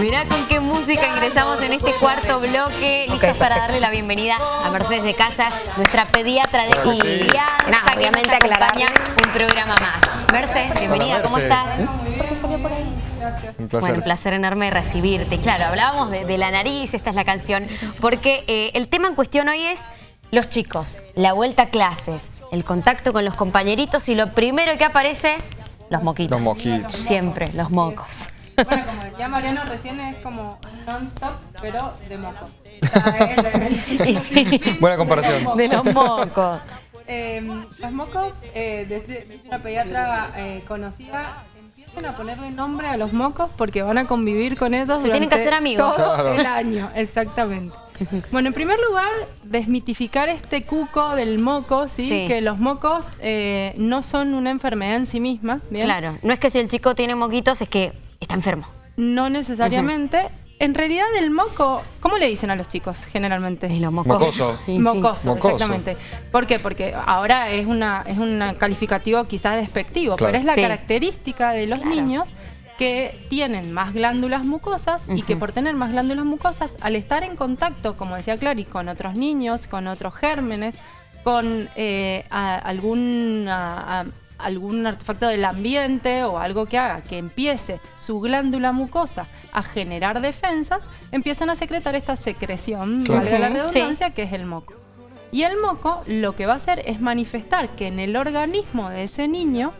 Mirá con qué música ingresamos en este cuarto bloque, listos para darle la bienvenida a Mercedes de Casas, nuestra pediatra de confianza, Nada, que obviamente nos aclarar. acompaña un programa más. Mercedes, bienvenida, ¿cómo Merce. estás? ¿Por qué salió por ahí? Un placer. Bueno, un placer enorme recibirte. Claro, hablábamos de, de la nariz, esta es la canción, porque eh, el tema en cuestión hoy es los chicos, la vuelta a clases, el contacto con los compañeritos y lo primero que aparece, los moquitos. Los moquitos. Siempre, los mocos. Bueno, como decía Mariano recién, es como non-stop, pero de mocos. Buena comparación. de los mocos. Eh, los mocos, eh, desde, una pediatra eh, conocida, empiezan a ponerle nombre a los mocos porque van a convivir con ellos Se tienen que hacer amigos. todo Claro. el año, exactamente. Bueno, en primer lugar, desmitificar este cuco del moco, ¿sí? Sí. que los mocos eh, no son una enfermedad en sí misma, ¿bien? Claro, no es que si el chico tiene moquitos, es que está enfermo. No necesariamente. En realidad el moco, ¿cómo le dicen a los chicos generalmente? Es lo mocoso. Mocoso. Y sí. Mocoso, Mocoso. exactamente. ¿Por qué? Porque ahora es una es un calificativo quizás despectivo, Claro. pero es la Sí. característica de los Claro. niños que tienen más glándulas mucosas y que por tener más glándulas mucosas, al estar en contacto, como decía Clary, con otros niños, con otros gérmenes, con eh, a- algún, a- a- algún artefacto del ambiente o algo que haga que empiece su glándula mucosa a generar defensas, empiezan a secretar esta secreción, Claro. valga la sí. redundancia, que es el moco. Y el moco lo que va a hacer es manifestar que en el organismo de ese niño,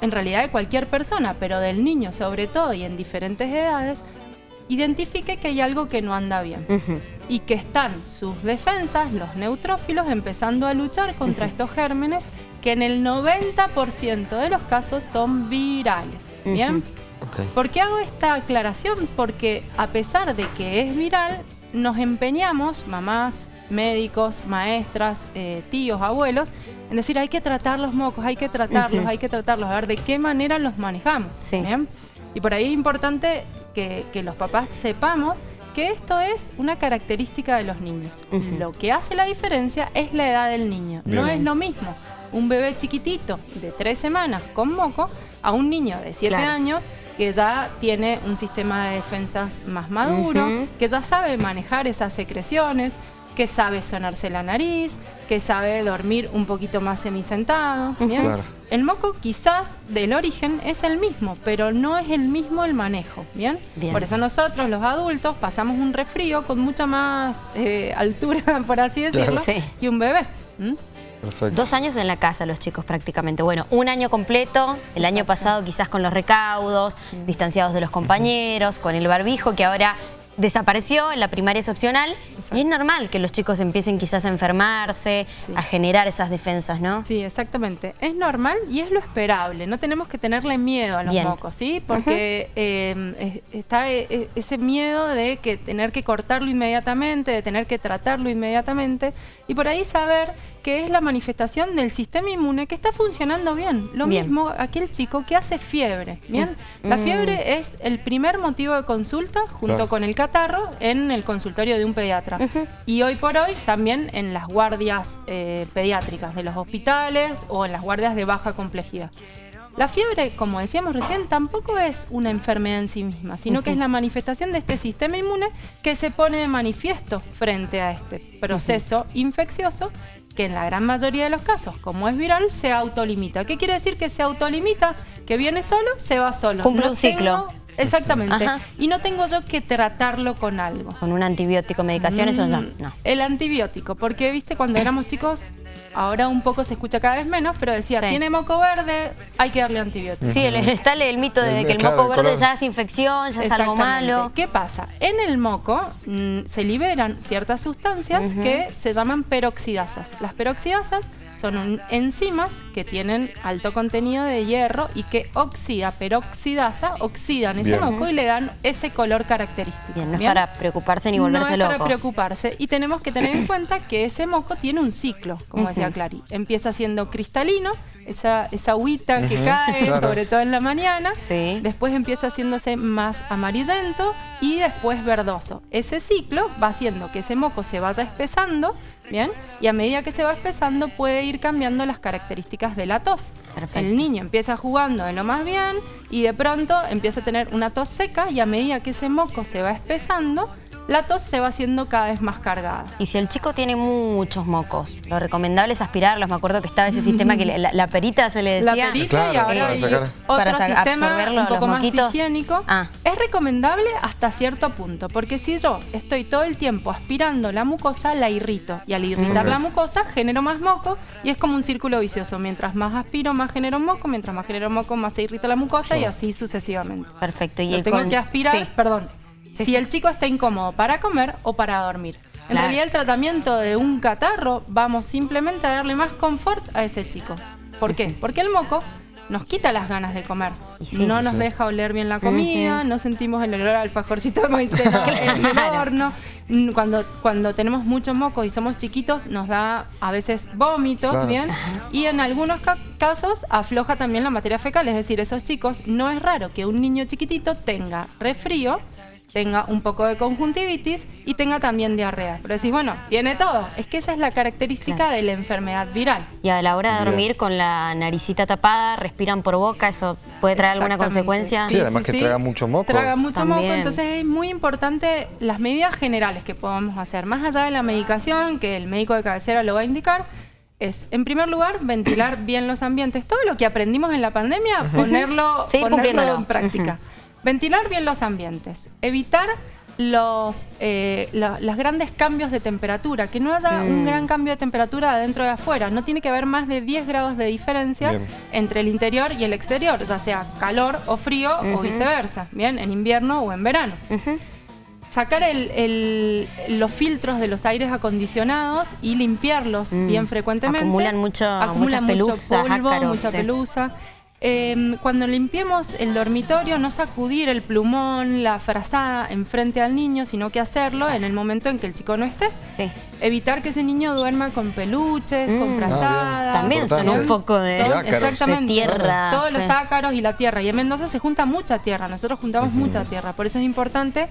en realidad de cualquier persona, pero del niño sobre todo y en diferentes edades, identifique que hay algo que no anda bien y que están sus defensas, los neutrófilos, empezando a luchar contra estos gérmenes que en el 90% de los casos son virales. ¿Bien? ¿Por qué hago esta aclaración? Porque a pesar de que es viral, nos empeñamos, mamás, médicos, maestras, eh, tíos, abuelos, en decir hay que tratar los mocos, hay que tratarlos, hay que tratarlos, a ver de qué manera los manejamos. Sí. ¿bien? Y por ahí es importante que, que los papás sepamos que esto es una característica de los niños. Lo que hace la diferencia es la edad del niño. No es lo mismo un bebé chiquitito de tres semanas con moco a un niño de siete Claro. años que ya tiene un sistema de defensas más maduro, que ya sabe manejar esas secreciones, que sabe sonarse la nariz, que sabe dormir un poquito más semisentado. ¿bien? Claro. El moco quizás del origen es el mismo, pero no es el mismo el manejo, ¿bien? Bien. Por eso nosotros, los adultos, pasamos un resfrío con mucha más eh, altura, por así decirlo, Sí. que un bebé. Perfecto. Dos años en la casa los chicos prácticamente. Bueno, un año completo, el año pasado quizás con los recaudos, distanciados de los compañeros, con el barbijo que ahora desapareció, en la primaria es opcional. Y es normal que los chicos empiecen quizás a enfermarse, Sí. a generar esas defensas, ¿no? Sí, exactamente. Es normal y es lo esperable. No tenemos que tenerle miedo a los Bien. mocos, ¿sí? Porque eh, es- está eh, eh, ese miedo de que tener que cortarlo inmediatamente, de tener que tratarlo inmediatamente y por ahí saber que es la manifestación del sistema inmune que está funcionando bien. Lo Bien. mismo aquel chico que hace fiebre, ¿bien? La Mm. fiebre es el primer motivo de consulta junto Claro. con el catarro en el consultorio de un pediatra. Y hoy por hoy también en las guardias eh, pediátricas de los hospitales o en las guardias de baja complejidad. La fiebre, como decíamos recién, tampoco es una enfermedad en sí misma, sino que es la manifestación de este sistema inmune que se pone de manifiesto frente a este proceso infeccioso que en la gran mayoría de los casos, como es viral, se autolimita. ¿Qué quiere decir que se autolimita? Que viene solo, se va solo. Cumple un ciclo. tengo- exactamente. Ajá. Y no tengo yo que tratarlo con algo. Con un antibiótico, medicación, eso ya, Mm, no. El antibiótico, porque viste cuando éramos chicos, ahora un poco se escucha cada vez menos, pero decía, Sí. tiene moco verde, hay que darle antibiótico. Sí, el, está el, el mito de El- que el claro, moco verde ya es infección, ya es algo malo. ¿Qué pasa? En el moco mm, se liberan ciertas sustancias que se llaman peroxidasas. Las peroxidasas son un- enzimas que tienen alto contenido de hierro y que oxida, peroxidasa, oxidan ese Bien. moco y le dan ese color característico. Bien, no es ¿bien? para preocuparse ni volverse no es locos. para preocuparse. Y tenemos que tener en cuenta que ese moco tiene un ciclo, como decía. Clary. Empieza siendo cristalino, esa, esa agüita que Ujú, cae, claro. sobre todo en la mañana. Sí. Después empieza haciéndose más amarillento y después verdoso. Ese ciclo va haciendo que ese moco se vaya espesando, ¿bien? Y a medida que se va espesando puede ir cambiando las características de la tos. El niño empieza jugando de lo más bien y de pronto empieza a tener una tos seca y a medida que ese moco se va espesando, la tos se va haciendo cada vez más cargada. Y si el chico tiene muchos mocos, lo recomendable es aspirarlos. Me acuerdo que estaba ese sistema que la, la perita se le La decía. perita y ahora para hay sacar- otro Para sistema absorberlo, un poco los más higiénico. Ah. Es recomendable hasta cierto punto, porque si yo estoy todo el tiempo aspirando la mucosa, la irrito. Y al irritar la mucosa, genero más moco y es como un círculo vicioso. Mientras más aspiro, más genero moco. Mientras más genero moco, más se irrita la mucosa y así sucesivamente. Perfecto. Y Lo el tengo con- que aspirar, Sí. perdón, si el chico está incómodo para comer o para dormir. En Claro. realidad el tratamiento de un catarro vamos simplemente a darle más confort a ese chico. ¿Por qué? Porque el moco nos quita las ganas de comer. Sí. no nos sí. deja oler bien la comida, no sentimos el olor al alfajorcito de maicena en el horno. Cuando, cuando tenemos muchos mocos y somos chiquitos, nos da a veces vómitos, Claro. ¿bien? Y en algunos ca- casos afloja también la materia fecal, es decir, esos chicos, no es raro que un niño chiquitito tenga resfrío, tenga un poco de conjuntivitis y tenga también diarrea. Pero decís, bueno, tiene todo. Es que esa es la característica Claro. de la enfermedad viral. Y a la hora de dormir con la naricita tapada, respiran por boca, ¿eso puede traer alguna consecuencia? Sí, además que traga mucho moco. Traga mucho moco, entonces es muy importante las medidas generales que podamos hacer. Más allá de la medicación, que el médico de cabecera lo va a indicar, es, en primer lugar, ventilar bien los ambientes. Todo lo que aprendimos en la pandemia, ponerlo, ponerlo cumpliéndolo. en práctica. Ventilar bien los ambientes. Evitar los, eh, los grandes cambios de temperatura, que no haya un Mm. gran cambio de temperatura de adentro y de afuera. No tiene que haber más de 10 grados de diferencia Bien. entre el interior y el exterior, ya sea calor o frío o viceversa, bien, en invierno o en verano. Sacar el- el- los filtros de los aires acondicionados y limpiarlos Mm. bien frecuentemente. Acumulan mucho- Acumulan muchas mucho pelusas, polvo, ácaros, mucha sí. pelusa. Eh, cuando limpiemos el dormitorio, no sacudir el plumón, la frazada enfrente al niño, sino que hacerlo en el momento en que el chico no esté. Sí. Evitar que ese niño duerma con peluches, Mm. con Ah, frazadas. También son un foco de, Son- exactamente. de tierra. Todos los ácaros y la tierra. Y en Mendoza se junta mucha tierra. Nosotros juntamos mucha tierra. Por eso es importante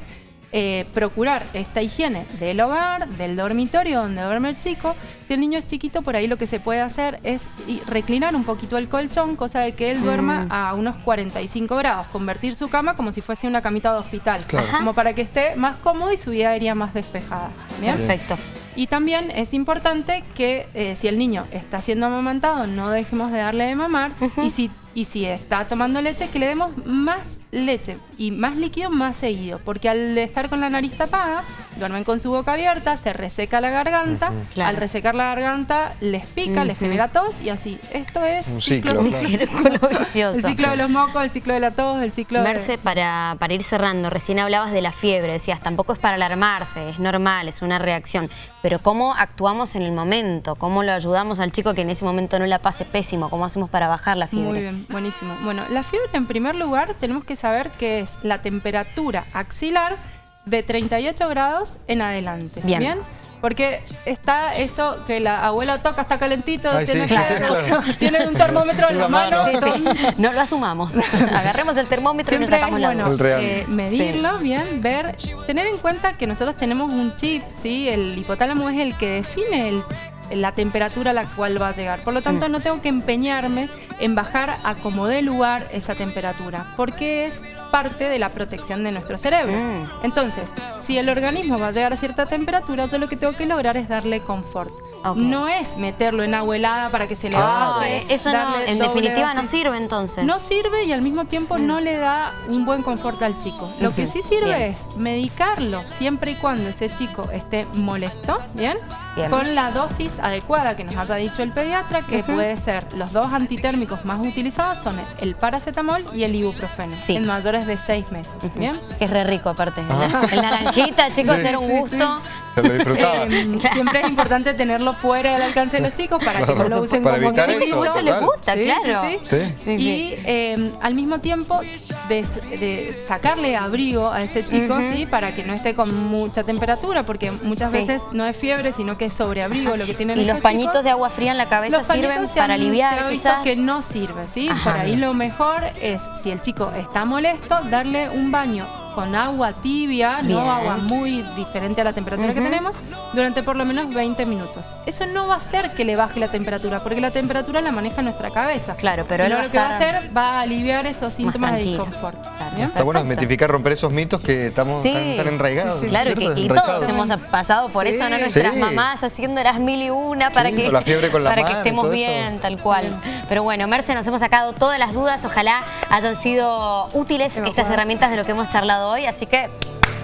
eh, procurar esta higiene del hogar, del dormitorio donde duerme el chico. Si el niño es chiquito, por ahí lo que se puede hacer es reclinar un poquito el colchón, cosa de que él duerma a unos 45 grados. Convertir su cama como si fuese una camita de hospital. Claro. Como para que esté más cómodo y su vida aérea más despejada. ¿Bien? Perfecto. Y también es importante que eh, si el niño está siendo amamantado, no dejemos de darle de mamar. y, si, y si está tomando leche, que le demos más leche y más líquido más seguido. Porque al estar con la nariz tapada, duermen con su boca abierta, se reseca la garganta. Claro. Al resecar la garganta, les pica, les genera tos y así. Esto es Un ciclo, Un claro. círculo vicioso. El ciclo de los mocos, el ciclo de la tos, el ciclo Merce, de... para, para ir cerrando, recién hablabas de la fiebre, decías, tampoco es para alarmarse, es normal, es una reacción, pero ¿cómo actuamos en el momento? ¿Cómo lo ayudamos al chico que en ese momento no la pase pésimo? ¿Cómo hacemos para bajar la fiebre? Muy bien, buenísimo. Bueno, la fiebre en primer lugar tenemos que saber que es la temperatura axilar de 38 grados en adelante. Bien. Porque está eso que la abuela toca, está calentito, Ay, tiene, sí, fiebre, claro. tiene un termómetro en la mano. Sí, sí. No lo asumamos. Agarremos el termómetro y nos es sacamos la bueno eh, medirlo bien, ver, tener en cuenta que nosotros tenemos un chip, ¿sí? El hipotálamo es el que define el- la temperatura a la cual va a llegar. Por lo Mm. tanto, no tengo que empeñarme en bajar a como dé lugar esa temperatura, porque es parte de la protección de nuestro cerebro. Mm. Entonces, si el organismo va a llegar a cierta temperatura, yo lo que tengo que lograr es darle confort. No es meterlo en agua helada para que se le baje, eso no, en definitiva no sirve entonces. No sirve y al mismo tiempo no le da un buen confort al chico. Lo que sí sirve bien. es medicarlo siempre y cuando ese chico esté molesto, ¿bien? Bien. Con la dosis adecuada que nos haya dicho el pediatra, que puede ser los dos antitérmicos más utilizados son el paracetamol y el ibuprofeno, Sí. en mayores de seis meses, ¿bien? Que es re rico aparte. Ah. El naranjita, chicos, Sí. era un gusto. Se lo disfrutaba. Eh, siempre es importante tenerlo fuera del alcance de los chicos para que no lo usen para como evitar gusto. eso, mucho les gusta, Sí, claro. sí, Sí. Sí, sí. y eh, al mismo tiempo de, de sacarle abrigo a ese chico. ¿sí? Para que no esté con mucha temperatura, porque muchas Sí. veces no es fiebre, sino que es sobreabrigo lo que tienen Y los pañitos chicos. de agua fría en la cabeza sirven se han- para aliviar se quizás. que no sirve, ¿sí? Ajá. Por ahí lo mejor es, si el chico está molesto, darle un baño con agua tibia, Bien. no agua muy diferente a la temperatura que tenemos, durante por lo menos 20 minutos. Eso no va a hacer que le baje la temperatura, porque la temperatura la maneja nuestra cabeza. Claro, pero él va lo que va a hacer va a aliviar esos síntomas de disconfort. Está bueno desmitificar, romper esos mitos que estamos Sí. tan, tan enraigados. Sí, sí, Claro, que, y Enraizados. todos hemos pasado por Sí. eso, ¿no? Nuestras Sí. mamás haciendo las mil y una para Sí, que, la fiebre con la para que mano estemos eso. bien, tal cual. Pero bueno, Merce, nos hemos sacado todas las dudas. Ojalá hayan sido útiles estas herramientas de lo que hemos charlado hoy. Así que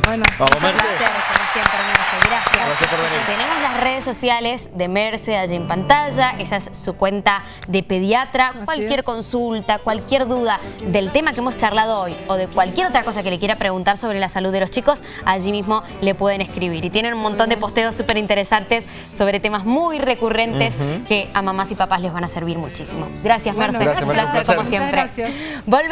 Bueno, Vamos, un Merce. placer, como siempre, Merce. Gracias. Gracias por venir. Tenemos las redes sociales de Merce allí en pantalla. Esa es su cuenta de pediatra. Así cualquier es. consulta, cualquier duda del tema que hemos charlado hoy o de cualquier otra cosa que le quiera preguntar sobre la salud de los chicos, allí mismo le pueden escribir. Y tienen un montón de posteos súper interesantes sobre temas muy recurrentes que a mamás y papás les van a servir muchísimo. Gracias, Bueno, Merce. gracias, un Merce, placer un placer. como Muchas siempre. gracias. Volvemos.